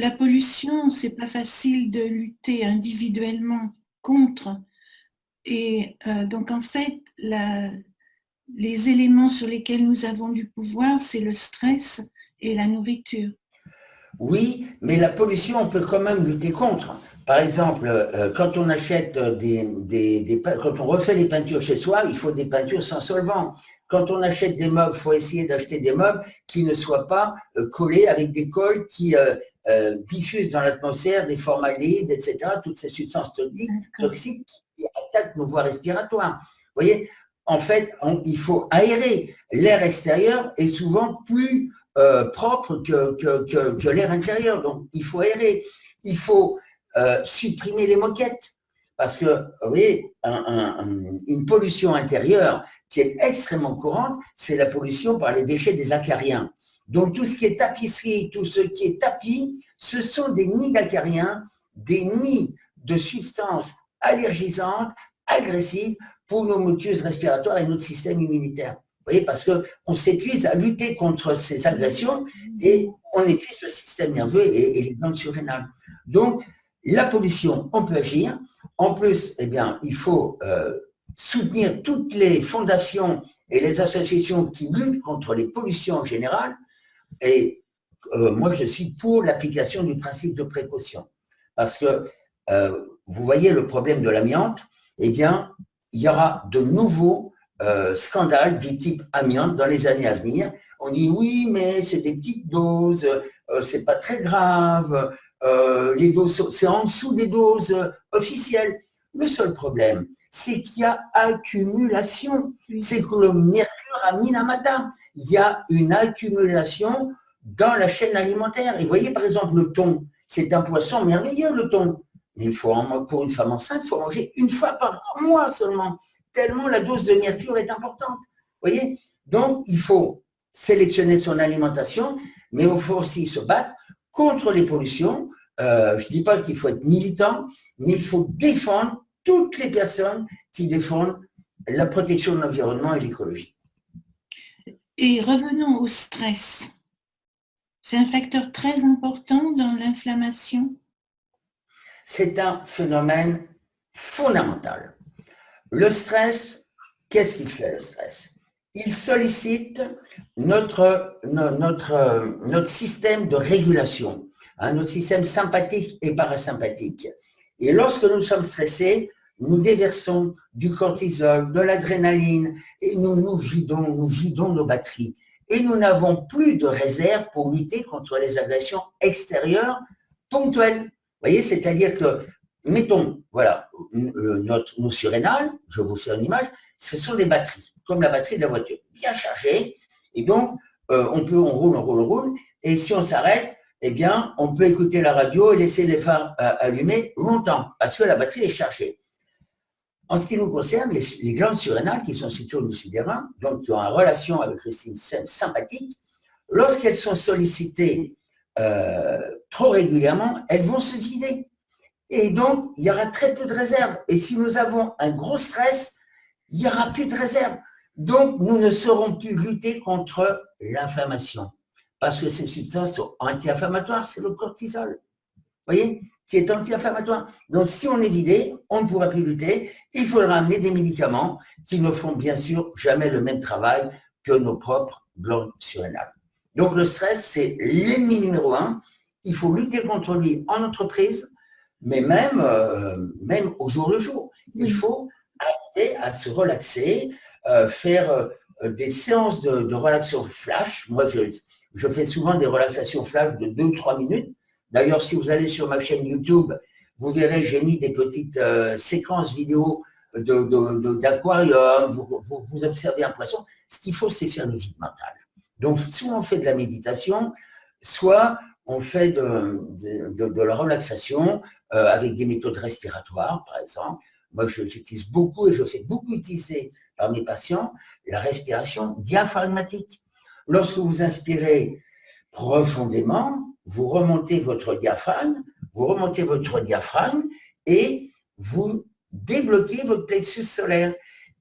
la pollution, c'est pas facile de lutter individuellement contre. Et euh, donc, en fait, les éléments sur lesquels nous avons du pouvoir, c'est le stress et la nourriture. Oui, mais la pollution, on peut quand même lutter contre. Par exemple, euh, quand on achète des, des, quand on refait les peintures chez soi, il faut des peintures sans solvant. Quand on achète des meubles, il faut essayer d'acheter des meubles qui ne soient pas euh, collés avec des cols qui euh, diffusent dans l'atmosphère des formalides, etc., toutes ces substances toxiques qui attaquent nos voies respiratoires. Vous voyez, en fait, il faut aérer. L'air extérieur est souvent plus propre que, que, que l'air intérieur, donc il faut aérer. Il faut euh, supprimer les moquettes. Parce que, vous voyez, une pollution intérieure qui est extrêmement courante, c'est la pollution par les déchets des acariens. Donc, tout ce qui est tapisserie, tout ce qui est tapis, ce sont des nids d'acariens, des nids de substances allergisantes, agressives pour nos muqueuses respiratoires et notre système immunitaire. Vous voyez, parce qu'on s'épuise à lutter contre ces agressions et on épuise le système nerveux et, les glandes surrénales. Donc, la pollution, on peut agir. En plus, eh bien, il faut euh, soutenir toutes les fondations et les associations qui luttent contre les pollutions en général. Et euh, moi, je suis pour l'application du principe de précaution. Parce que, euh, vous voyez le problème de l'amiante, eh bien, il y aura de nouveaux scandales du type amiante dans les années à venir. On dit oui, mais c'est des petites doses, c'est pas très grave, euh, les doses, c'est en dessous des doses euh, officielles. Le seul problème, c'est qu'il y a accumulation. C'est que le mercure a minamata. Il y a une accumulation dans la chaîne alimentaire. Et vous voyez, par exemple, le thon, c'est un poisson merveilleux, le thon. Mais il faut, pour une femme enceinte, il faut manger une fois par mois seulement, tellement la dose de mercure est importante. Voyez Donc, il faut sélectionner son alimentation, mais il faut aussi se battre contre les pollutions. Euh, je ne dis pas qu'il faut être militant, mais il faut défendre toutes les personnes qui défendent la protection de l'environnement et l'écologie. Et revenons au stress. C'est un facteur très important dans l'inflammation C'est un phénomène fondamental. Le stress, qu'est-ce qu'il fait le stress? Il sollicite notre, notre, notre système de régulation, hein, notre système sympathique et parasympathique. Et lorsque nous sommes stressés, nous déversons du cortisol, de l'adrénaline, et nous nous vidons, nous vidons nos batteries. Et nous n'avons plus de réserve pour lutter contre les agressions extérieures ponctuelles. Vous voyez, c'est-à-dire que, mettons, voilà, euh, notre, nos surrénales, je vous fais une image, ce sont des batteries, comme la batterie de la voiture, bien chargée, et donc, euh, on peut, on roule, on roule, on roule. Et si on s'arrête, eh bien, on peut écouter la radio et laisser les phares euh, allumés longtemps, parce que la batterie est chargée. En ce qui nous concerne, les, glandes surrénales qui sont situées au-dessus des reins, donc qui ont une relation avec le système sympathique, lorsqu'elles sont sollicitées euh, trop régulièrement, elles vont se vider. Et donc, il y aura très peu de réserve. Et si nous avons un gros stress, il n'y aura plus de réserve. Donc, nous ne saurons plus lutter contre l'inflammation. Parce que ces substances sont anti-inflammatoires, c'est le cortisol. Vous voyez? Qui est anti-inflammatoire. Donc, si on est vidé, on ne pourra plus lutter. Il faudra amener des médicaments qui ne font bien sûr jamais le même travail que nos propres glandes surrénales. Donc, le stress, c'est l'ennemi numéro un. Il faut lutter contre lui en entreprise, mais même, euh, même au jour le jour. Il faut arriver à se relaxer, euh, faire euh, des séances de, relaxation flash. Moi, je, je fais souvent des relaxations flash de 2 ou 3 minutes. D'ailleurs, si vous allez sur ma chaîne YouTube, vous verrez, j'ai mis des petites euh, séquences vidéo d'aquarium, vous, observez un poisson. Ce qu'il faut, c'est faire le vide mental. Donc, soit on fait de la méditation, soit on fait de, de, la relaxation avec des méthodes respiratoires, par exemple. Moi, j'utilise beaucoup et je fais beaucoup utiliser par mes patients la respiration diaphragmatique. Lorsque vous inspirez profondément, vous remontez votre diaphragme, vous remontez votre diaphragme et vous débloquez votre plexus solaire.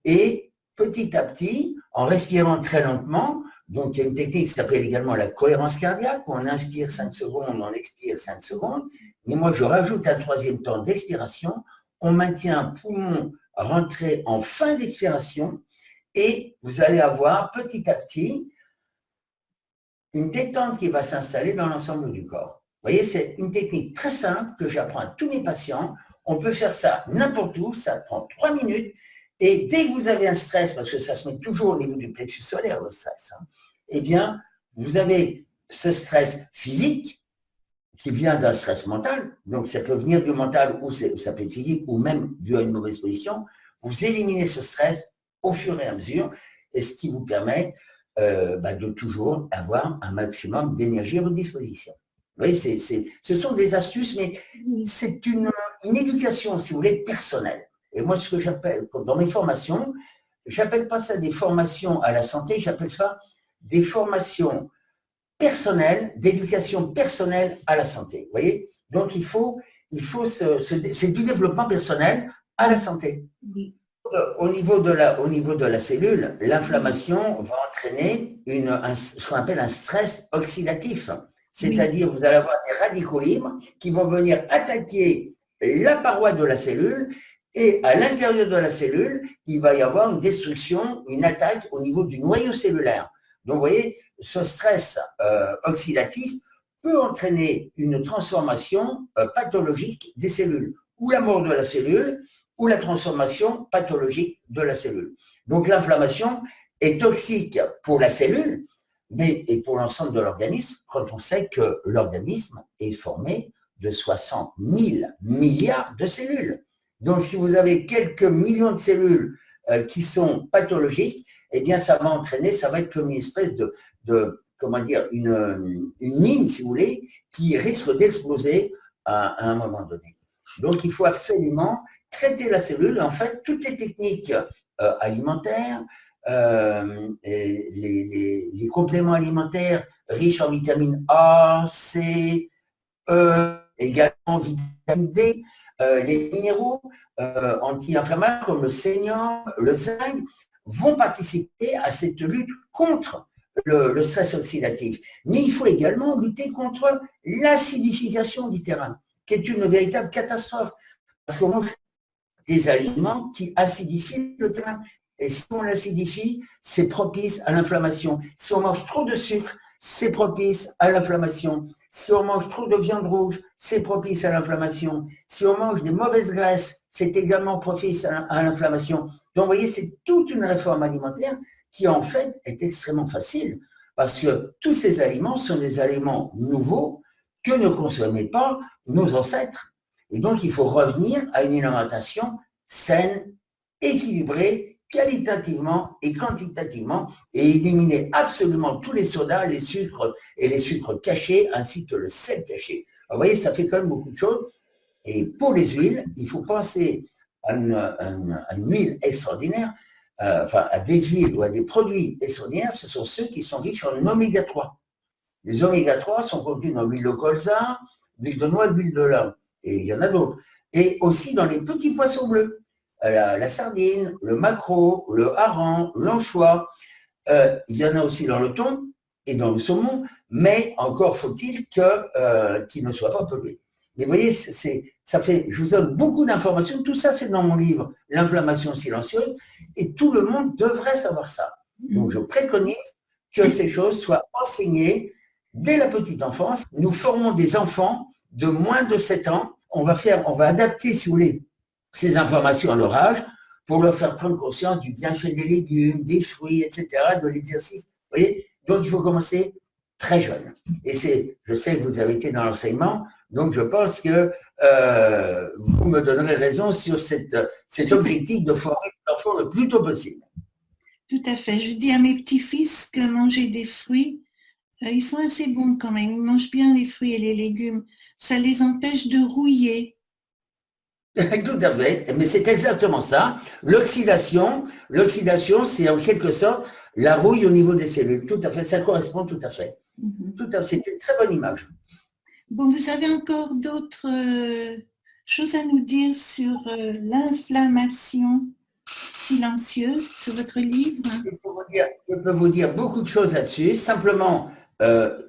Et petit à petit, en respirant très lentement, Donc, il y a une technique qui s'appelle également la cohérence cardiaque, on inspire 5 secondes, on expire 5 secondes. Mais moi, je rajoute un troisième temps d'expiration. On maintient un poumon rentré en fin d'expiration et vous allez avoir petit à petit une détente qui va s'installer dans l'ensemble du corps. Vous voyez, c'est une technique très simple que j'apprends à tous mes patients. On peut faire ça n'importe où, ça prend trois minutes. Et dès que vous avez un stress, parce que ça se met toujours au niveau du plexus solaire, le stress, hein, eh bien, vous avez ce stress physique qui vient d'un stress mental, donc ça peut venir du mental ou ça peut être physique ou même dû à une mauvaise position. Vous éliminez ce stress au fur et à mesure, et ce qui vous permet euh, bah, de toujours avoir un maximum d'énergie à votre disposition. Vous voyez, ce sont des astuces, mais c'est une, éducation, si vous voulez, personnelle. Et moi, ce que j'appelle, dans mes formations, j'appelle pas ça des formations à la santé, j'appelle ça des formations personnelles, d'éducation personnelle à la santé. Vous voyez? Donc, il faut, il faut c'est du développement personnel à la santé. Au niveau de la, au niveau de la cellule, l'inflammation va entraîner une, ce qu'on appelle un stress oxydatif. C'est-à-dire, vous allez avoir des radicaux libres qui vont venir attaquer la paroi de la cellule et à l'intérieur de la cellule, il va y avoir une destruction, une attaque au niveau du noyau cellulaire. Donc, vous voyez, ce stress euh, oxydatif peut entraîner une transformation euh, pathologique des cellules, ou la mort de la cellule, ou la transformation pathologique de la cellule. Donc l'inflammation est toxique pour la cellule, mais et pour l'ensemble de l'organisme, quand on sait que l'organisme est formé de 60 000 milliards de cellules. Donc si vous avez quelques millions de cellules euh, qui sont pathologiques, eh bien ça va entraîner, ça va être comme une espèce de, de comment dire, une, une mine, si vous voulez, qui risque d'exploser à, un moment donné. Donc il faut absolument traiter la cellule. En fait, toutes les techniques euh, alimentaires, euh, les, compléments alimentaires riches en vitamine A, C, E, également vitamine D, euh, les minéraux anti-inflammatoires comme le sénium, le zinc, vont participer à cette lutte contre le, stress oxydatif. Mais il faut également lutter contre l'acidification du terrain, qui est une véritable catastrophe. Parce des aliments qui acidifient le terrain. Et si on l'acidifie, c'est propice à l'inflammation. Si on mange trop de sucre, c'est propice à l'inflammation. Si on mange trop de viande rouge, c'est propice à l'inflammation. Si on mange des mauvaises graisses, c'est également propice à l'inflammation. Donc, vous voyez, c'est toute une réforme alimentaire qui, en fait, est extrêmement facile parce que tous ces aliments sont des aliments nouveaux que ne consommaient pas nos ancêtres. Et donc, il faut revenir à une alimentation saine, équilibrée, qualitativement et quantitativement, et éliminer absolument tous les sodas, les sucres et les sucres cachés, ainsi que le sel caché. vous voyez, ça fait quand même beaucoup de choses. Et pour les huiles, il faut penser à une, huile extraordinaire, euh, enfin à des huiles ou à des produits extraordinaires, ce sont ceux qui sont riches en oméga 3. Les oméga 3 sont contenus dans l'huile de colza, l'huile de noix, l'huile de lin et il y en a d'autres. Et aussi dans les petits poissons bleus, euh, la, sardine, le maquereau, le hareng, l'anchois. Euh, il y en a aussi dans le thon et dans le saumon, mais encore faut-il euh, qu'ils ne soient pas pollués. Mais vous voyez, ça fait, je vous donne beaucoup d'informations. Tout ça, c'est dans mon livre, L'inflammation silencieuse, et tout le monde devrait savoir ça. Donc, je préconise que ces choses soient enseignées dès la petite enfance. Nous formons des enfants de moins de 7 ans, on va, faire, on va adapter, si vous voulez, ces informations à leur âge pour leur faire prendre conscience du bienfait des légumes, des fruits, etc., de l'exercice. Voyez Donc, il faut commencer très jeune. Et c'est, je sais que vous avez été dans l'enseignement, donc je pense que euh, vous me donnerez raison sur cette, cet objectif de former l'enfant le plus tôt possible. Tout à fait. Je dis à mes petits-fils que manger des fruits, ils sont assez bons quand même. Ils mangent bien les fruits et les légumes ça les empêche de rouiller. Tout à fait, mais c'est exactement ça. L'oxydation, l'oxydation, c'est en quelque sorte la rouille au niveau des cellules. Tout à fait, ça correspond tout à fait. Mhm. Tout à fait, c'est une très bonne image. Bon, vous avez encore d'autres euh, choses à nous dire sur euh, l'inflammation silencieuse sur votre livre? Je peux, vous dire, je peux vous dire beaucoup de choses là-dessus. Simplement, euh,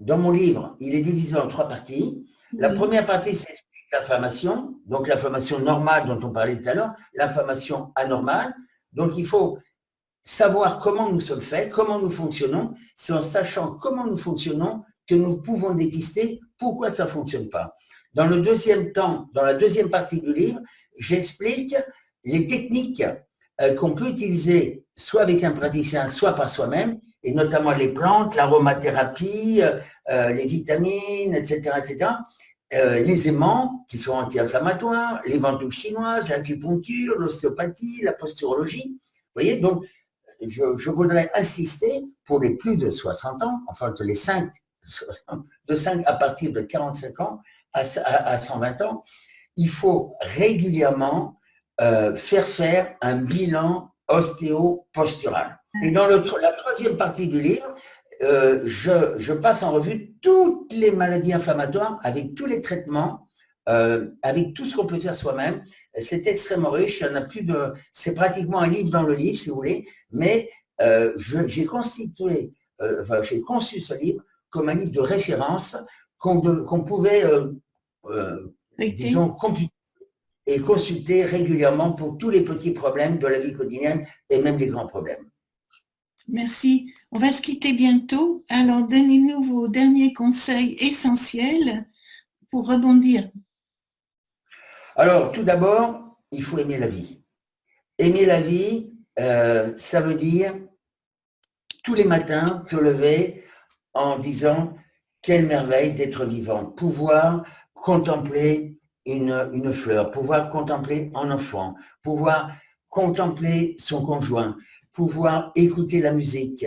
dans mon livre, il est divisé en trois parties. La première partie, c'est l'inflammation, donc l'inflammation normale dont on parlait tout à l'heure, l'inflammation anormale. Donc, il faut savoir comment nous sommes faits, comment nous fonctionnons. C'est en sachant comment nous fonctionnons que nous pouvons dépister pourquoi ça ne fonctionne pas. Dans le deuxième temps, dans la deuxième partie du livre, j'explique les techniques euh, qu'on peut utiliser soit avec un praticien, soit par soi-même, et notamment les plantes, l'aromathérapie, euh, euh, les vitamines, etc., etc., les aimants qui sont anti-inflammatoires, les ventouses chinoises, l'acupuncture, l'ostéopathie, la posturologie. Vous voyez, donc je, voudrais insister pour les plus de 60 ans, enfin de les 5, de 5 à partir de 45 ans à, à 120 ans, il faut régulièrement euh, faire faire un bilan ostéo-postural. Et dans le, la troisième partie du livre, euh, je, je, passe en revue toutes les maladies inflammatoires avec tous les traitements, euh, avec tout ce qu'on peut faire soi-même. C'est extrêmement riche. Il y en a plus de. C'est pratiquement un livre dans le livre, si vous voulez. Mais euh, j'ai constitué, enfin, j'ai conçu ce livre comme un livre de référence qu'on pouvait, disons, computer et consulter régulièrement pour tous les petits problèmes de la vie quotidienne et même les grands problèmes. Merci. On va se quitter bientôt. Alors, donnez-nous vos derniers conseils essentiels pour rebondir. Alors, tout d'abord, il faut aimer la vie. Aimer la vie, euh, ça veut dire tous les matins se lever en disant quelle merveille d'être vivant, pouvoir contempler une, fleur, pouvoir contempler un enfant, pouvoir contempler son conjoint, pouvoir écouter la musique.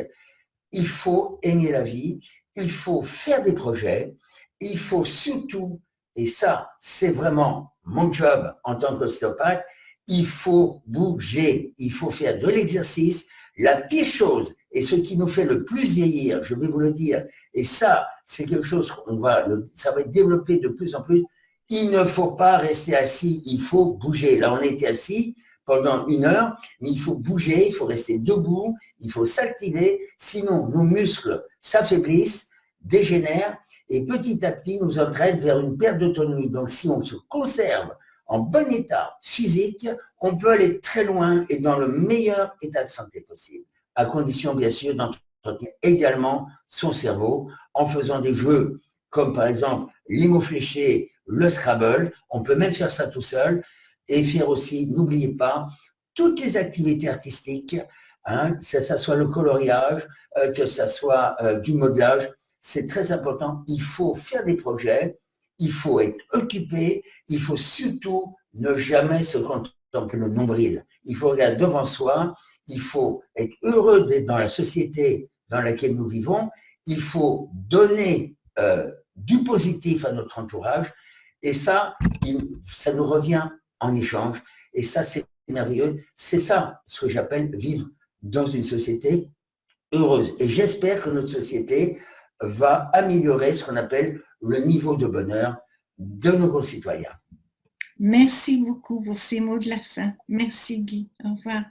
Il faut aimer la vie, il faut faire des projets, il faut surtout, et ça c'est vraiment mon job en tant qu'ostéopathe, il faut bouger, il faut faire de l'exercice. La pire chose, et ce qui nous fait le plus vieillir, je vais vous le dire, et ça, c'est quelque chose qu'on va, ça va être développé de plus en plus, il ne faut pas rester assis, il faut bouger. Là, on était assis pendant une heure, mais il faut bouger, il faut rester debout, il faut s'activer, sinon nos muscles s'affaiblissent, dégénèrent, et petit à petit nous entraînent vers une perte d'autonomie. Donc, si on se conserve en bon état physique, on peut aller très loin et dans le meilleur état de santé possible, à condition bien sûr d'entretenir également son cerveau en faisant des jeux comme par exemple l'imo fléché le Scrabble. On peut même faire ça tout seul et faire aussi, n'oubliez pas, toutes les activités artistiques, hein, que ce soit le coloriage, euh, que ce soit euh, du modelage, c'est très important. Il faut faire des projets, il faut être occupé, il faut surtout ne jamais se contempler le nombril. Il faut regarder devant soi, il faut être heureux d'être dans la société dans laquelle nous vivons, il faut donner euh, du positif à notre entourage et ça, ça nous revient en échange. Et ça, c'est merveilleux. C'est ça ce que j'appelle vivre dans une société heureuse. Et j'espère que notre société va améliorer ce qu'on appelle le niveau de bonheur de nos concitoyens. Merci beaucoup pour ces mots de la fin. Merci Guy. Au revoir.